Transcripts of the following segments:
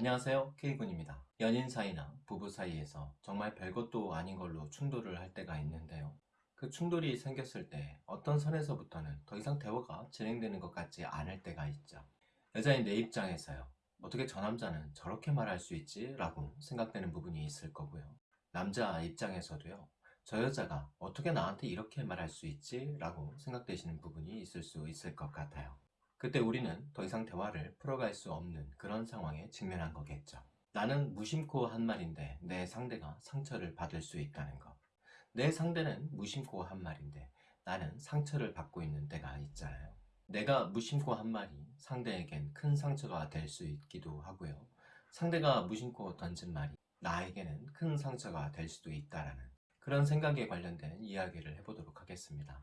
안녕하세요. K군입니다. 연인 사이나 부부 사이에서 정말 별것도 아닌 걸로 충돌을 할 때가 있는데요. 그 충돌이 생겼을 때 어떤 선에서부터는 더 이상 대화가 진행되는 것 같지 않을 때가 있죠. 여자인 내 입장에서요. 어떻게 저 남자는 저렇게 말할 수 있지? 라고 생각되는 부분이 있을 거고요. 남자 입장에서도요. 저 여자가 어떻게 나한테 이렇게 말할 수 있지? 라고 생각되시는 부분이 있을 수 있을 것 같아요 그때 우리는 더 이상 대화를 풀어갈 수 없는 그런 상황에 직면한 거겠죠. 나는 무심코 한 말인데 내 상대가 상처를 받을 수 있다는 것. 내 상대는 무심코 한 말인데 나는 상처를 받고 있는 때가 있잖아요. 내가 무심코 한 말이 상대에겐 큰 상처가 될 수 있기도 하고요. 상대가 무심코 던진 말이 나에게는 큰 상처가 될 수도 있다라는 그런 생각에 관련된 이야기를 해보도록 하겠습니다.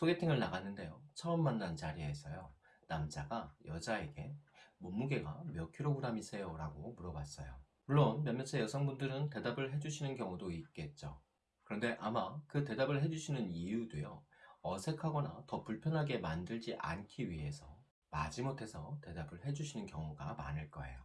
소개팅을 나갔는데요. 처음 만난 자리에서요. 남자가 여자에게 몸무게가 몇 킬로그램이세요? 라고 물어봤어요. 물론 몇몇의 여성분들은 대답을 해주시는 경우도 있겠죠. 그런데 아마 그 대답을 해주시는 이유도요. 어색하거나 더 불편하게 만들지 않기 위해서 마지못해서 대답을 해주시는 경우가 많을 거예요.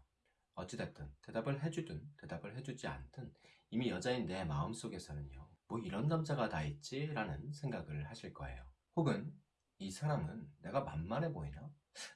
어찌됐든 대답을 해주든 대답을 해주지 않든 이미 여자인 내 마음속에서는요. 뭐 이런 남자가 다 있지? 라는 생각을 하실 거예요 혹은 이 사람은 내가 만만해 보이나?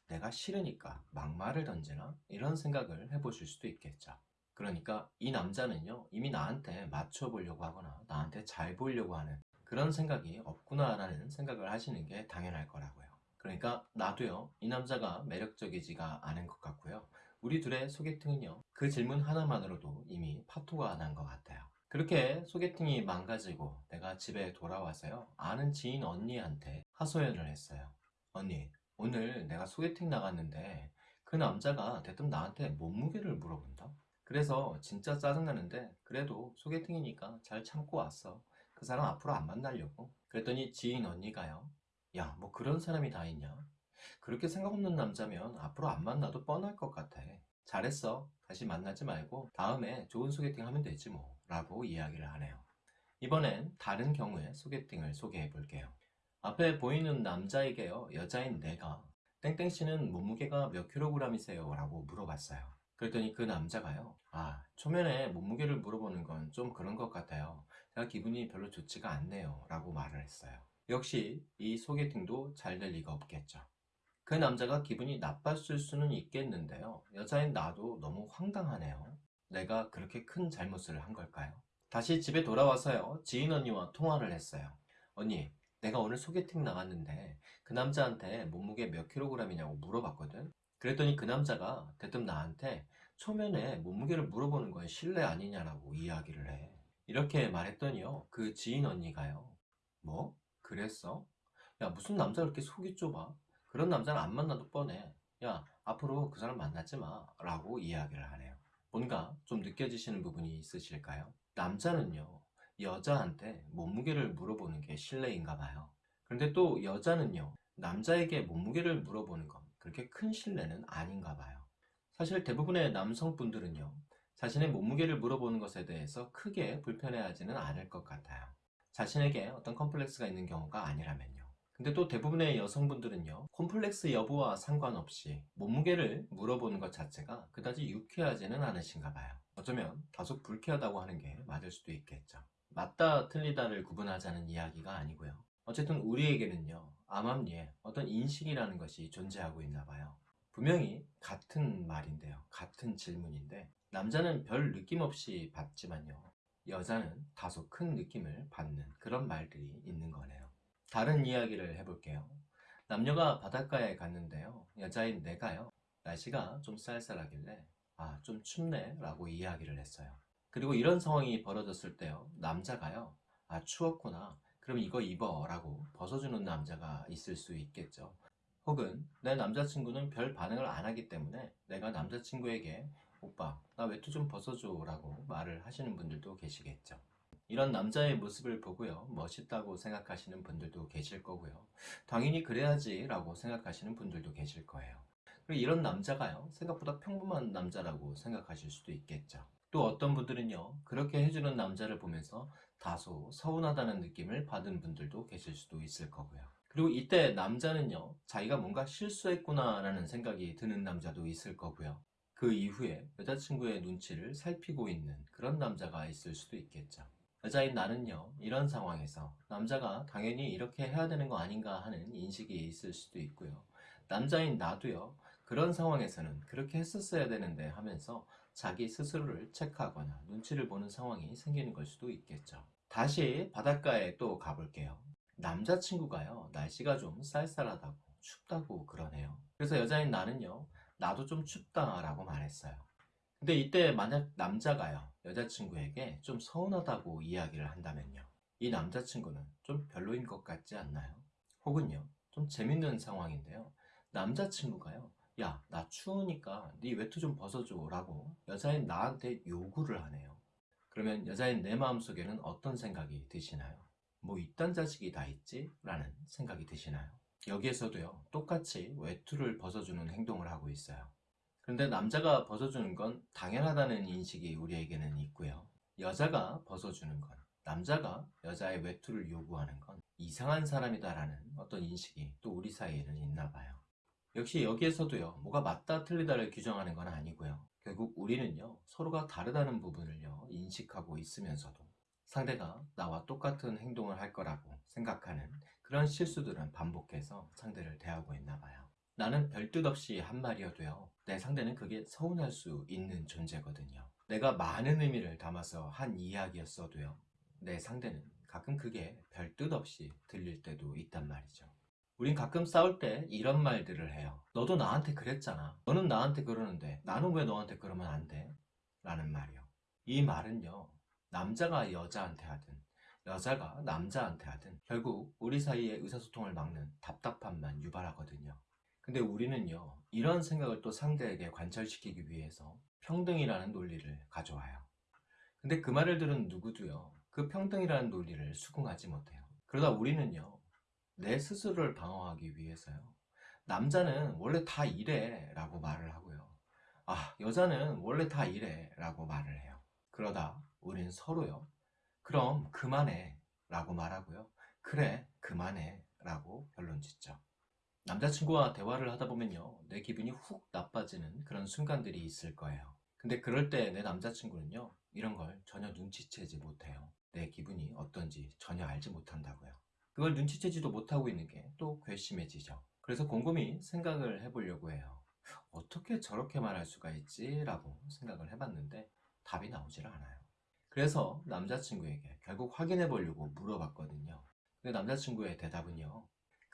내가 싫으니까 막말을 던지나? 이런 생각을 해보실 수도 있겠죠. 그러니까 이 남자는요 이미 나한테 맞춰보려고 하거나 나한테 잘 보이려고 하는 그런 생각이 없구나 라는 생각을 하시는 게 당연할 거라고요. 그러니까 나도요 이 남자가 매력적이지가 않은 것 같고요. 우리 둘의 소개팅은요 그 질문 하나만으로도 이미 파토가 난 것 같아요. 그렇게 소개팅이 망가지고 내가 집에 돌아와서요. 아는 지인 언니한테 하소연을 했어요. 언니 오늘 내가 소개팅 나갔는데 그 남자가 대뜸 나한테 몸무게를 물어본다? 그래서 진짜 짜증나는데 그래도 소개팅이니까 잘 참고 왔어. 그 사람 앞으로 안 만나려고. 그랬더니 지인 언니가요. 야 뭐 그런 사람이 다 있냐? 그렇게 생각 없는 남자면 앞으로 안 만나도 뻔할 것 같아 잘했어. 다시 만나지 말고 다음에 좋은 소개팅 하면 되지 뭐. 라고 이야기를 하네요. 이번엔 다른 경우의 소개팅을 소개해 볼게요. 앞에 보이는 남자에게요 여자인 내가 땡땡씨는 몸무게가 몇 킬로그램이세요? 라고 물어봤어요. 그랬더니 그 남자가요 아 초면에 몸무게를 물어보는 건 좀 그런 것 같아요. 제가 기분이 별로 좋지가 않네요. 라고 말을 했어요. 역시 이 소개팅도 잘 될 리가 없겠죠 그 남자가 기분이 나빴을 수는 있겠는데요 여자인 나도 너무 황당하네요 내가 그렇게 큰 잘못을 한 걸까요? 다시 집에 돌아와서요 지인 언니와 통화를 했어요 언니 내가 오늘 소개팅 나갔는데 그 남자한테 몸무게 몇 킬로그램이냐고 물어봤거든 그랬더니 그 남자가 대뜸 나한테 초면에 몸무게를 물어보는 건 실례 아니냐라고 이야기를 해 이렇게 말했더니요 그 지인 언니가요 뭐? 그랬어? 야 무슨 남자가 그렇게 속이 좁아? 그런 남자는 안 만나도 뻔해. 야 앞으로 그 사람 만나지 마. 라고 이야기를 하네요. 뭔가 좀 느껴지시는 부분이 있으실까요? 남자는요 여자한테 몸무게를 물어보는 게 실례인가 봐요. 그런데 또 여자는요 남자에게 몸무게를 물어보는 건 그렇게 큰 실례는 아닌가 봐요. 사실 대부분의 남성분들은요 자신의 몸무게를 물어보는 것에 대해서 크게 불편해하지는 않을 것 같아요. 자신에게 어떤 컴플렉스가 있는 경우가 아니라면요 근데 또 대부분의 여성분들은요 콤플렉스 여부와 상관없이 몸무게를 물어보는 것 자체가 그다지 유쾌하지는 않으신가 봐요. 어쩌면 다소 불쾌하다고 하는 게 맞을 수도 있겠죠. 맞다 틀리다를 구분하자는 이야기가 아니고요. 어쨌든 우리에게는요 암암리에 어떤 인식이라는 것이 존재하고 있나 봐요. 분명히 같은 말인데요 같은 질문인데 남자는 별 느낌 없이 받지만요 여자는 다소 큰 느낌을 받는 그런 말들이 있는 거네요 다른 이야기를 해볼게요. 남녀가 바닷가에 갔는데요. 여자인 내가요. 날씨가 좀 쌀쌀하길래 아 좀 춥네. 라고 이야기를 했어요. 그리고 이런 상황이 벌어졌을 때요. 남자가요 아 추웠구나. 그럼 이거 입어. 라고 벗어주는 남자가 있을 수 있겠죠. 혹은 내 남자친구는 별 반응을 안 하기 때문에 내가 남자친구에게 오빠 나 외투 좀 벗어줘 라고 말을 하시는 분들도 계시겠죠 이런 남자의 모습을 보고요. 멋있다고 생각하시는 분들도 계실 거고요. 당연히 그래야지 라고 생각하시는 분들도 계실 거예요. 그리고 이런 남자가요 생각보다 평범한 남자라고 생각하실 수도 있겠죠. 또 어떤 분들은요 그렇게 해주는 남자를 보면서 다소 서운하다는 느낌을 받은 분들도 계실 수도 있을 거고요. 그리고 이때 남자는요, 자기가 뭔가 실수했구나 라는 생각이 드는 남자도 있을 거고요. 그 이후에 여자친구의 눈치를 살피고 있는 그런 남자가 있을 수도 있겠죠. 여자인 나는요, 이런 상황에서 남자가 당연히 이렇게 해야 되는 거 아닌가 하는 인식이 있을 수도 있고요. 남자인 나도요, 그런 상황에서는 그렇게 했었어야 되는데 하면서 자기 스스로를 체크하거나 눈치를 보는 상황이 생기는 걸 수도 있겠죠. 다시 바닷가에 또 가볼게요. 남자친구가요, 날씨가 좀 쌀쌀하다고 춥다고 그러네요. 그래서 여자인 나는요, 나도 좀 춥다 라고 말했어요. 근데 이때 만약 남자가요, 여자친구에게 좀 서운하다고 이야기를 한다면요. 이 남자친구는 좀 별로인 것 같지 않나요? 혹은요, 좀 재밌는 상황인데요. 남자친구가요, 야, 나 추우니까 네 외투 좀 벗어줘 라고 여자인 나한테 요구를 하네요. 그러면 여자인 내 마음속에는 어떤 생각이 드시나요? 뭐 이딴 자식이 다 있지? 라는 생각이 드시나요? 여기에서도요, 똑같이 외투를 벗어주는 행동을 하고 있어요. 그런데 남자가 벗어주는 건 당연하다는 인식이 우리에게는 있고요. 여자가 벗어주는 건, 남자가 여자의 외투를 요구하는 건 이상한 사람이다라는 어떤 인식이 또 우리 사이에는 있나 봐요. 역시 여기에서도요, 뭐가 맞다 틀리다를 규정하는 건 아니고요. 결국 우리는요, 서로가 다르다는 부분을요, 인식하고 있으면서도 상대가 나와 똑같은 행동을 할 거라고 생각하는 그런 실수들은 반복해서 상대를 대하고 있나 봐요. 나는 별뜻 없이 한 말이어도요, 내 상대는 그게 서운할 수 있는 존재거든요. 내가 많은 의미를 담아서 한 이야기였어도요, 내 상대는 가끔 그게 별뜻 없이 들릴 때도 있단 말이죠. 우린 가끔 싸울 때 이런 말들을 해요. 너도 나한테 그랬잖아. 너는 나한테 그러는데 나는 왜 너한테 그러면 안 돼? 라는 말이요. 이 말은요, 남자가 여자한테 하든 여자가 남자한테 하든 결국 우리 사이의 의사소통을 막는 답답함만 유발하거든요. 근데 우리는요, 이런 생각을 또 상대에게 관철시키기 위해서 평등이라는 논리를 가져와요. 근데 그 말을 들은 누구도요, 그 평등이라는 논리를 수긍하지 못해요. 그러다 우리는요, 내 스스로를 방어하기 위해서요, 남자는 원래 다 이래 라고 말을 하고요. 아, 여자는 원래 다 이래 라고 말을 해요. 그러다 우린 서로요, 그럼 그만해 라고 말하고요. 그래, 그만해 라고 결론 짓죠. 남자친구와 대화를 하다 보면요, 내 기분이 훅 나빠지는 그런 순간들이 있을 거예요. 근데 그럴 때 내 남자친구는요, 이런 걸 전혀 눈치채지 못해요. 내 기분이 어떤지 전혀 알지 못한다고요. 그걸 눈치채지도 못하고 있는 게 또 괘씸해지죠. 그래서 곰곰이 생각을 해보려고 해요. 어떻게 저렇게 말할 수가 있지? 라고 생각을 해봤는데 답이 나오질 않아요. 그래서 남자친구에게 결국 확인해 보려고 물어봤거든요. 근데 남자친구의 대답은요.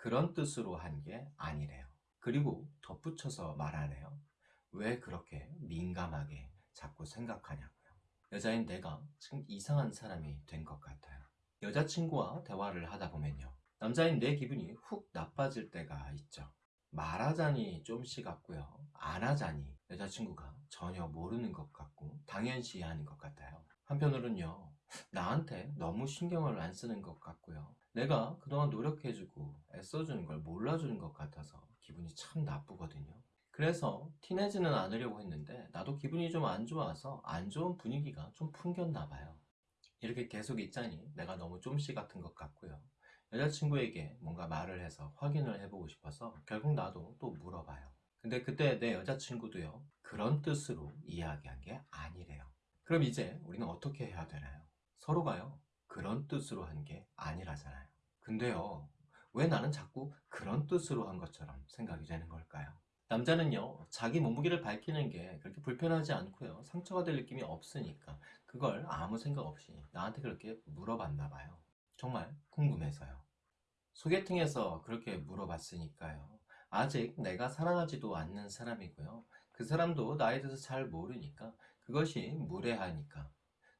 그런 뜻으로 한 게 아니래요. 그리고 덧붙여서 말하네요. 왜 그렇게 민감하게 자꾸 생각하냐고요. 여자인 내가 지금 이상한 사람이 된 것 같아요. 여자친구와 대화를 하다 보면요. 남자인 내 기분이 훅 나빠질 때가 있죠. 말하자니 좀 시같고요. 안 하자니 여자친구가 전혀 모르는 것 같고 당연시하는 것 같아요. 한편으로는요. 나한테 너무 신경을 안 쓰는 것 같고요. 내가 그동안 노력해주고 애써주는 걸 몰라주는 것 같아서 기분이 참 나쁘거든요. 그래서 티내지는 않으려고 했는데 나도 기분이 좀 안 좋아서 안 좋은 분위기가 좀 풍겼나 봐요. 이렇게 계속 있자니 내가 너무 좀씨 같은 것 같고요. 여자친구에게 뭔가 말을 해서 확인을 해보고 싶어서 결국 나도 또 물어봐요. 근데 그때 내 여자친구도요, 그런 뜻으로 이야기한 게 아니래요. 그럼 이제 우리는 어떻게 해야 되나요? 서로가요, 그런 뜻으로 한 게 아니라잖아요. 근데요, 왜 나는 자꾸 그런 뜻으로 한 것처럼 생각이 되는 걸까요? 남자는요, 자기 몸무게를 밝히는 게 그렇게 불편하지 않고요, 상처가 될 느낌이 없으니까 그걸 아무 생각 없이 나한테 그렇게 물어봤나 봐요. 정말 궁금해서요. 소개팅에서 그렇게 물어봤으니까요. 아직 내가 사랑하지도 않는 사람이고요. 그 사람도 나에 대해서 잘 모르니까 그것이 무례하니까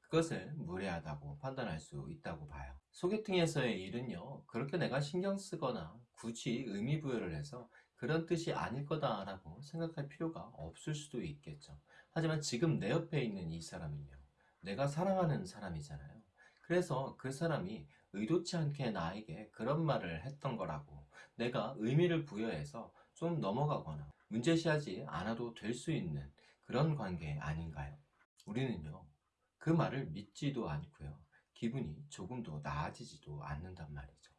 그것을 무례하다고 판단할 수 있다고 봐요. 소개팅에서의 일은요, 그렇게 내가 신경 쓰거나 굳이 의미 부여를 해서 그런 뜻이 아닐 거다라고 생각할 필요가 없을 수도 있겠죠. 하지만 지금 내 옆에 있는 이 사람은요, 내가 사랑하는 사람이잖아요. 그래서 그 사람이 의도치 않게 나에게 그런 말을 했던 거라고 내가 의미를 부여해서 좀 넘어가거나 문제시하지 않아도 될 수 있는 그런 관계 아닌가요? 우리는요, 그 말을 믿지도 않고요. 기분이 조금도 나아지지도 않는단 말이죠.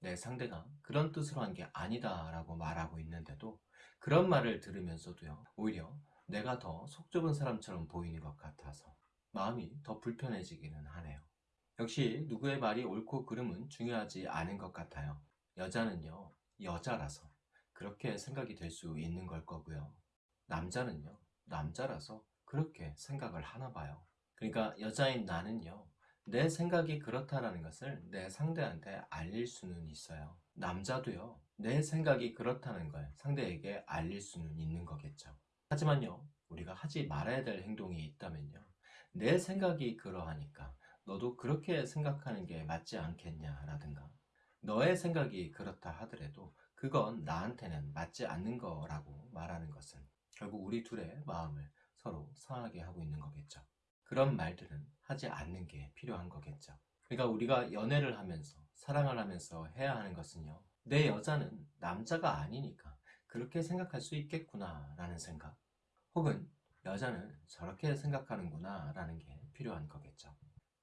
내 상대가 그런 뜻으로 한 게 아니다 라고 말하고 있는데도 그런 말을 들으면서도요, 오히려 내가 더 속 좁은 사람처럼 보이는 것 같아서 마음이 더 불편해지기는 하네요. 역시 누구의 말이 옳고 그름은 중요하지 않은 것 같아요. 여자는요, 여자라서 그렇게 생각이 될 수 있는 걸 거고요. 남자는요, 남자라서 그렇게 생각을 하나 봐요. 그러니까 여자인 나는요, 내 생각이 그렇다라는 것을 내 상대한테 알릴 수는 있어요. 남자도요, 내 생각이 그렇다는 걸 상대에게 알릴 수는 있는 거겠죠. 하지만요, 우리가 하지 말아야 될 행동이 있다면요, 내 생각이 그러하니까 너도 그렇게 생각하는 게 맞지 않겠냐라든가, 너의 생각이 그렇다 하더라도 그건 나한테는 맞지 않는 거라고 말하는 것은 결국 우리 둘의 마음을 서로 상하게 하고 있는 거겠죠. 그런 말들은 하지 않는 게 필요한 거겠죠. 그러니까 우리가 연애를 하면서 사랑을 하면서 해야 하는 것은요. 내 여자는 남자가 아니니까 그렇게 생각할 수 있겠구나 라는 생각 혹은 여자는 저렇게 생각하는구나 라는 게 필요한 거겠죠.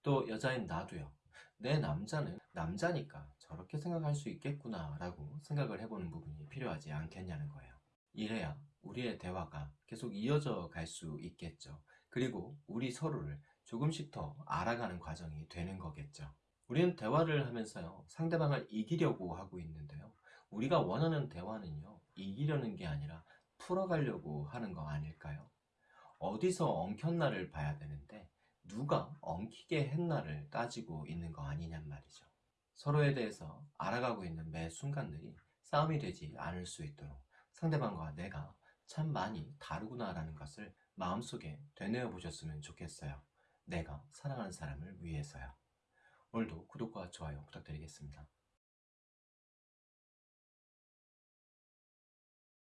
또 여자인 나도요. 내 남자는 남자니까 저렇게 생각할 수 있겠구나 라고 생각을 해보는 부분이 필요하지 않겠냐는 거예요. 이래야 우리의 대화가 계속 이어져 갈 수 있겠죠. 그리고 우리 서로를 조금씩 더 알아가는 과정이 되는 거겠죠. 우리는 대화를 하면서요, 상대방을 이기려고 하고 있는데요. 우리가 원하는 대화는요, 이기려는 게 아니라 풀어가려고 하는 거 아닐까요? 어디서 엉켰나를 봐야 되는데, 누가 엉키게 했나를 따지고 있는 거 아니냔 말이죠. 서로에 대해서 알아가고 있는 매 순간들이 싸움이 되지 않을 수 있도록 상대방과 내가 참 많이 다르구나 라는 것을 마음속에 되뇌어 보셨으면 좋겠어요. 내가 사랑하는 사람을 위해서요. 오늘도 구독과 좋아요 부탁드리겠습니다.